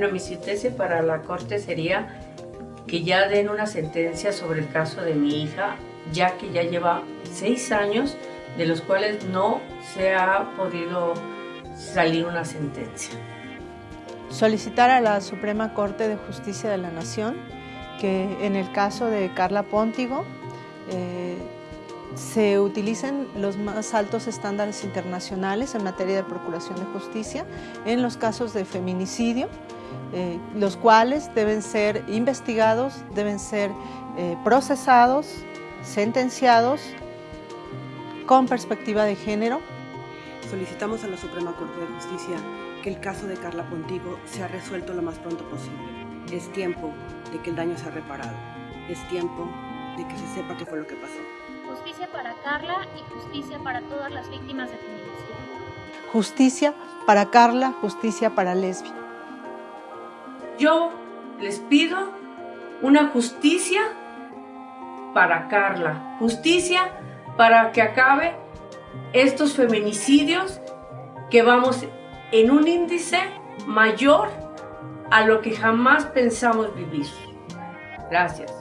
Bueno, mi sentencia para la corte sería que ya den una sentencia sobre el caso de mi hija, ya que ya lleva seis años, de los cuales no se ha podido salir una sentencia. Solicitar a la Suprema Corte de Justicia de la Nación que en el caso de Carla Póntigo eh, se utilicen los más altos estándares internacionales en materia de procuración de justicia en los casos de feminicidio, eh, los cuales deben ser investigados, deben ser eh, procesados, sentenciados con perspectiva de género. Solicitamos a la Suprema Corte de Justicia que el caso de Carla Pontigo sea resuelto lo más pronto posible. Es tiempo de que el daño sea reparado. Es tiempo de que se sepa qué fue lo que pasó. Justicia para Carla y justicia para todas las víctimas de feminicidio. Justicia para Carla, justicia para Lesbia. Yo les pido una justicia para Carla, justicia para que acabe estos feminicidios que vamos en un índice mayor a lo que jamás pensamos vivir. Gracias.